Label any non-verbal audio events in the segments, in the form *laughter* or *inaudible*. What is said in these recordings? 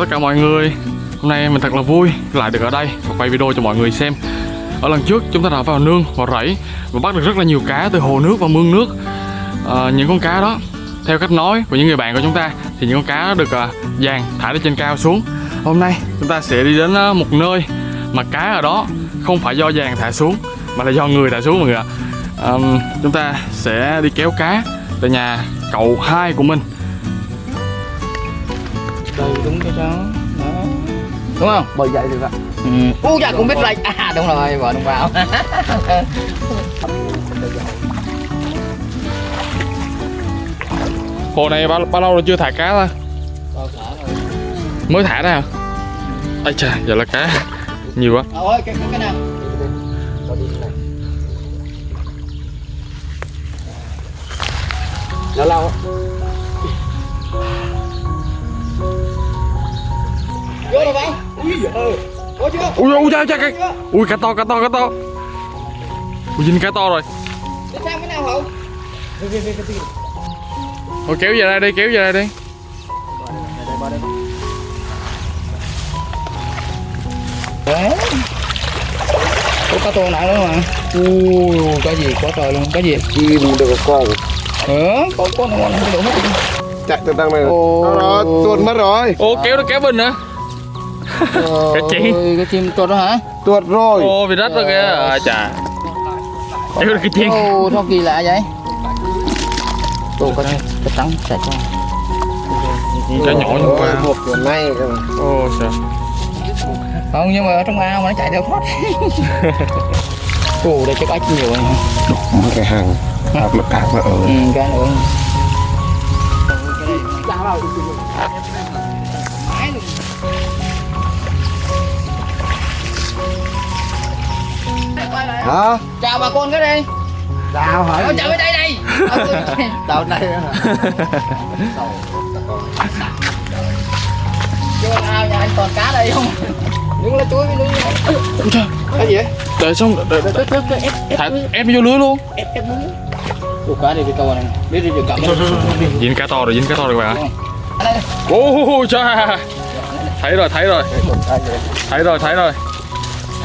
chào tất cả mọi người. Hôm nay mình thật là vui lại được ở đây và quay video cho mọi người xem. Ở lần trước chúng ta đã vào nương, vào rẫy và bắt được rất là nhiều cá từ hồ nước và mương nước. À, Những con cá đó, theo cách nói của những người bạn của chúng ta Thì những con cá đó được à, dàn thả từ trên cao xuống. Hôm nay chúng ta sẽ đi đến ờ, một nơi mà cá ở đó không phải do dàn thả xuống Mà là do người thả xuống mọi người ạ. À, Chúng ta sẽ đi kéo cá tại nhà cậu hai của mình đúng cái đó. Đó. Đúng không? Bởi vậy được ạ. Ừ. u dạ cũng biết lệch à đúng rồi vợ đồng vào. *laughs* Hồ này bao, bao lâu rồi chưa thả cá rồi. Mới thả ra hả? Ây chà, giờ là cá. Nhiều quá. Ơi cái cái, cái nào? Lâu lâu rồi bạn ui giời có chưa Ui ui cha cha cá Ui cá to cá to cá to Ui dính cá to rồi đi sang cái nào hậu Thôi kéo về đây đi, kéo về đây đi đấy có cá to nặng nữa mà ui cái gì quá trời luôn cái gì chim được con ờ có có ngon không được hết chạy từ đằng này Ồ. nó nó tuột mất rồi Ô kéo nó kéo bình nữa Cái chim cái chim to đó hả tuột rồi Ô bị rách rồi kìa À chà Kéo được cái chiên Ồ, sao kỳ lạ vậy Ồ, cái cái trắng sạch con Cá nhỏ như qua một này cơ mà. Ô sao Không, nhưng mà ở trong ao mà nó chạy theo thoát Ồ, đây chắc ếch nhiều một cái hàng hạt mà hạt mà ở Ừ, cái nữa hả? Chào bà con cái đi. Đào hả? Ôi, chào bên đây đây. *laughs* Này hả? Vô ao nhà anh còn cá đây không? Đứng lá chuối với núi Ui trời cái gì vậy? Đợi xong đợi, đợi, Thả ép vô lưới luôn. Ủa cá đây cái câu này Biết đi cầm. Dính cá to rồi, dính cá to rồi. Các bạn đây Ô cha Thấy rồi, thấy rồi. Thấy rồi, thấy rồi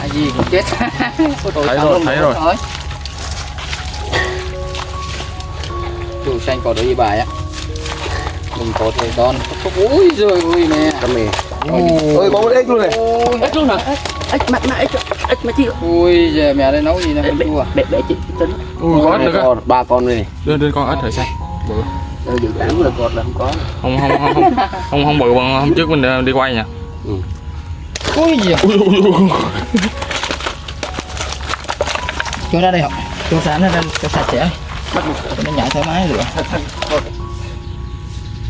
À gì cũng chết. *laughs* Thấy rồi, thấy rồi. Chủ xanh có đôi bài á. Đừng có thời con Ui giời ơi nè cầm mì. Ôi có một ếch luôn này. Ôi ếch luôn hả? Ếch mà mà ếch ếch mà chi Ui giờ mẹ đây nấu gì nè không chua bể bể chị tính Ui có ếch nữa cơ. ba con này Đưa, đưa con ếch rồi sao Ờ, dự tám là cột là không có. Không không không không. Không không bự bằng hôm trước mình ờ, đi quay nha Ui gì ui, ui, ui. Cho ra đây không Cho sẵn ra đây cho sạch sẽ. Cho nó nhảy thoải mái được.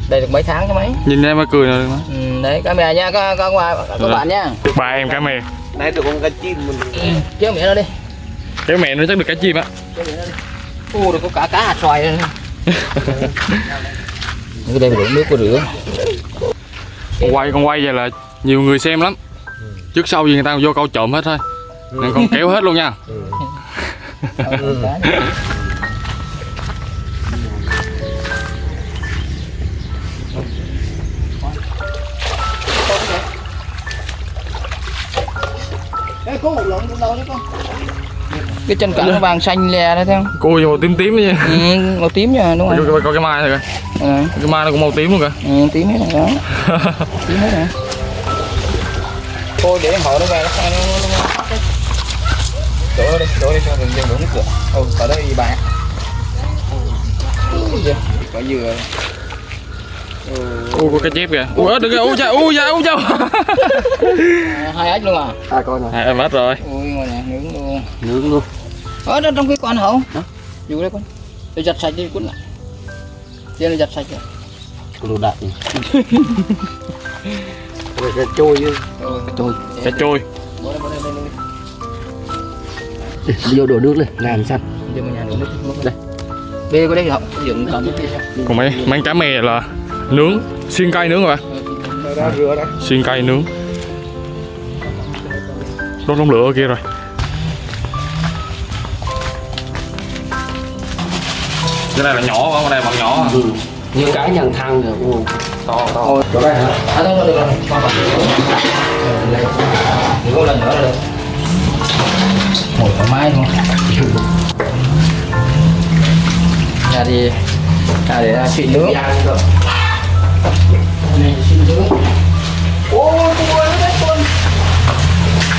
Đây được mấy tháng cái mấy? Nhìn em mới cười rồi ừ, Đấy camera nha các, các, các, các bạn nha. Ba em cá mè. Này được con cá chim mình Kéo miệng ra đi. Cái mẹ nó chắc được cá chim á. Kéo miệng ra đi. Ô được có cả cá hạt xoài đây *laughs* cái đây đổ nước có rửa. Con quay con quay vậy là nhiều người xem lắm trước sau gì người ta vô câu trộm hết thôi. Nên con kéo hết luôn nha. Con? Cái chân cẳng nó vàng xanh lè đấy thấy không? Cô màu tím tím nha. Ừ, màu tím nha đúng rồi. Coi, coi cái mai này kìa ừ, cái mai nó cũng màu tím luôn kìa. Ừ, tím hết rồi đó. *laughs* Tím hết rồi thôi để họ nó về nó nó nó đổ đi đổ đi cho đừng đừng đổ nước cửa ừ ở đây bạn có dừa. Ui có cá chép kìa. Ui ếch được kìa. Ui cha ui cha ui cha À, hai ếch luôn à? Hai con này à, em hết rồi. Ui ngoài này nướng luôn. Nướng luôn. Ở đó trong cái con hậu dù đây con. Để giặt sạch đi cuốn lại. Trên là giặt sạch rồi đồ đại *laughs* cái trôi chứ. Ừ. trôi cá trôi vô đổ nước lên làm sạch đây. Bê có đây không dựng cầm còn mấy mấy cá mè là nướng xiên cây nướng rồi bạn xiên cây nướng. Đốt đống lửa ở kia rồi. Cái này là nhỏ quá con này bằng nhỏ. À. như cái nhận thăng rồi to to. Chỗ đây hả? À thôi thôi được rồi con vào. Đừng có lần nữa là được ngồi thoải mái luôn ra đi. Ra để ra xịn nước. Này xịn nước. Ô tôi ơi con.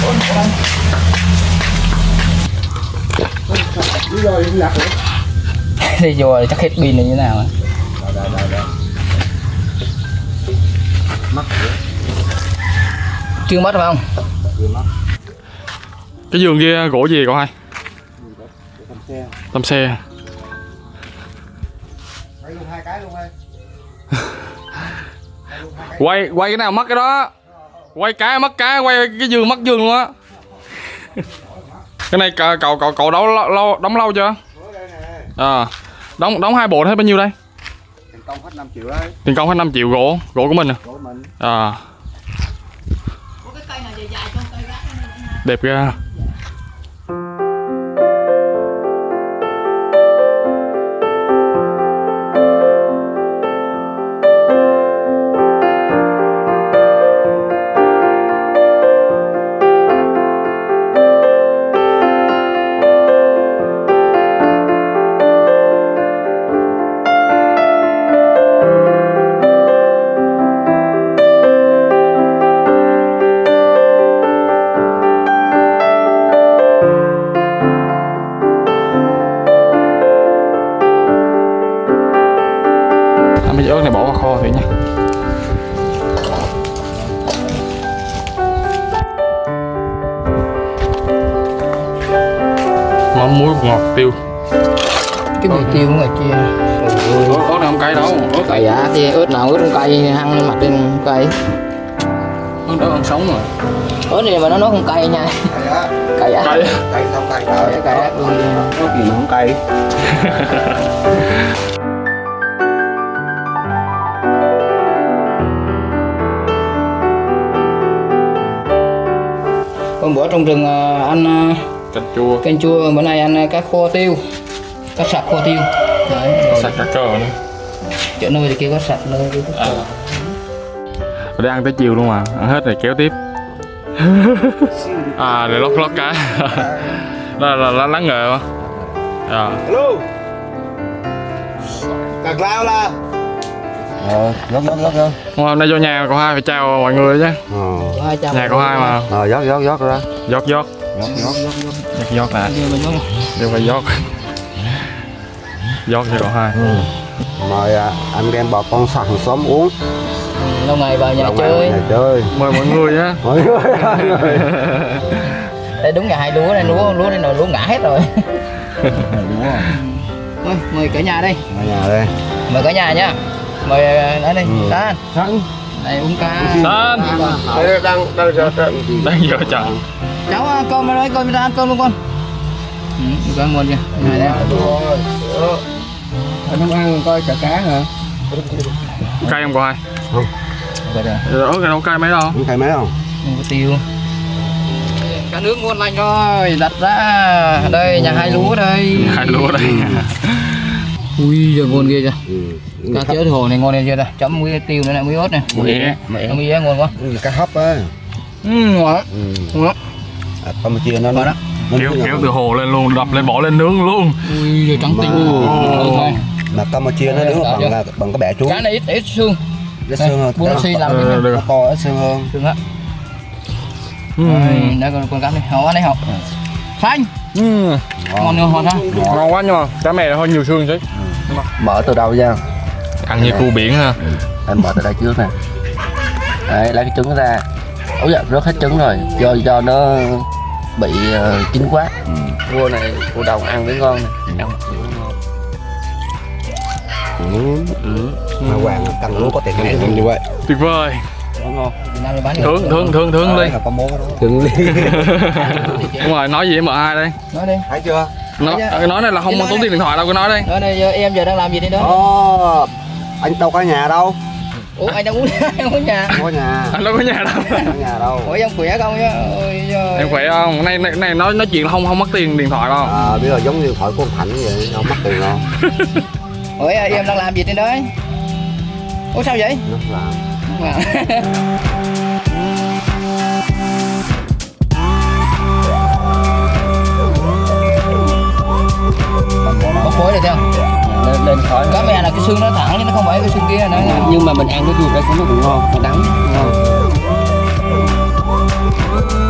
Con con rồi lạc rồi. *laughs* Đi rồi chắc hết pin này như thế nào rồi chưa mất phải không? Cái giường kia gỗ gì cậu hai? Xe. Tầm xe quay luôn hai cái luôn ơi. *laughs* Quay quay cái nào mất cái đó? Quay cái mất cái quay cái giường mất giường luôn á. Cái này cậu cậu cậu, cậu đóng lâu, đóng lâu chưa? À đóng đóng hai bộ hết bao nhiêu đây công hết 5 triệu đấy tiền công hết 5 triệu gỗ gỗ của mình à, của mình. À. đẹp ra mắm muối ngọt tiêu. Cái mì tiêu ngoài kia. Ớt ớt này không cay đâu? Ớt cay á thì ớt nào ớt không cay hăng lên mặt lên không cay. ớt đó ăn sống rồi. Ớt này mà nó nó không cay nha. Cay á cay á cay cay không cay cay cay á có gì mà không cay? Hôm bữa trong rừng à, ăn à, canh chua. Canh chua bữa nay ăn à, cá kho tiêu. Cá sặc kho tiêu. Đấy rồi. sạch cả cờ nữa chỗ nơi thì kia có sạch nơi có sạch. Rồi để ăn tới chiều luôn mà ăn hết rồi kéo tiếp. *laughs* À để lót lót cá. *laughs* Đó là, là, lắng nghề mà à. alo cạc lao là. Ờ rót rót rót hôm nay vô nhà cậu hai phải chào mọi người chứ. Ờ. Có hai trăm nhà cậu hai mà. Ờ rót rót rót ra. Giót giót rót rót rót rót giót giót nè đều phải giót giót cho cậu hai. Mời à, anh em bà con sẵn xóm uống. Lâu ngày vào nhà Lâu ngày chơi. nhà chơi. Mời mọi người nhé *laughs* mọi người mọi người. Đây đúng nhà hai lúa đây lúa lúa đây nồi lúa ngã hết rồi. *laughs* Mời mời cả nhà đây ở nhà đây. Mời cả nhà nhá. Mời ở đây Ừ. San. Sẵn. Đây uống ca San. đang đang đang giờ đang giờ chọn cháu ăn cơm ở đây cơm ra ăn cơm luôn con. Ừ, ăn ngon nha này đây. Anh không ăn coi chả cá hả? Cay không hai Vậy rồi. Ớt cái đâu cay mấy đâu? Không thấy mấy không không có tiêu. Cá nước ngon lành rồi đặt ra. Đây nhà hai lúa đây. Hai lúa đây. *laughs* Ui giờ ngon ghê chưa? Ừ. cá chứa hồ này ngon ghê chưa ta? Chấm muối tiêu nữa này muối ớt này Mẹ. mẹ muối ớt ngon quá. Ừ, cá hấp á. Ừ ngon. Ừ. ngon à, Campuchia nó Ngon đó. nó kéo nó- kéo từ hồ lên luôn đập lên bỏ lên nướng luôn. Ui giờ trắng tinh Mà- Ừ, Campuchia nó nướng bằng là bằng cái bẻ chuối cá này ít ít xương. Ít xương hơn. nó xi làm Ờ, cái được. nó to ít xương hơn. Xương á. Ừ. đây đây con con cá này họ này họ xanh Ừ. ngon ngon ngon ha. Ngon. Quá nhưng mà cá mè hơi nhiều xương chứ. Mở từ đầu ra. Ăn như cua biển ha. Em mở từ đây trước nè. Đấy lấy cái trứng ra. Ôi dạ rớt hết trứng rồi. Do do nó bị ờ, chín quá. Cua này cua đồng ăn mới ngon nè. Ăn ừ. ừ. Mà Hoàng cần luôn có tiền này như vậy tuyệt vời. Ngon Nam thì bán thướng thướng thướng thướng đi đi. *laughs* Đúng rồi nói gì với m2 đây? Nói đi. Thấy chưa? Nói cái nói này là không tốn nói tiền điện thoại đâu cái nói đây nói đây giờ em giờ đang làm gì đây đó? Ồ, anh đâu có nhà đâu ủa anh đang uống *laughs* anh uống nhà? Không có nhà. Anh đâu có nhà đâu. Không có nhà đâu. Ủa em khỏe không nhá giời. em khỏe không? Này này, này nói nói chuyện là không không mất tiền điện thoại đâu. À, bây giờ giống như thoại của ông Thành vậy không mất tiền đâu. *laughs* Ủa em đang làm gì trên đấy ủa sao vậy? Nó làm. Wow. bốc *laughs* cái xương nó thẳng nhưng nó không phải cái xương kia nữa. Ừ. nhưng mà mình ăn cái ruột đây cũng nó cũng ngon nó đắng. Ờ. Ngon.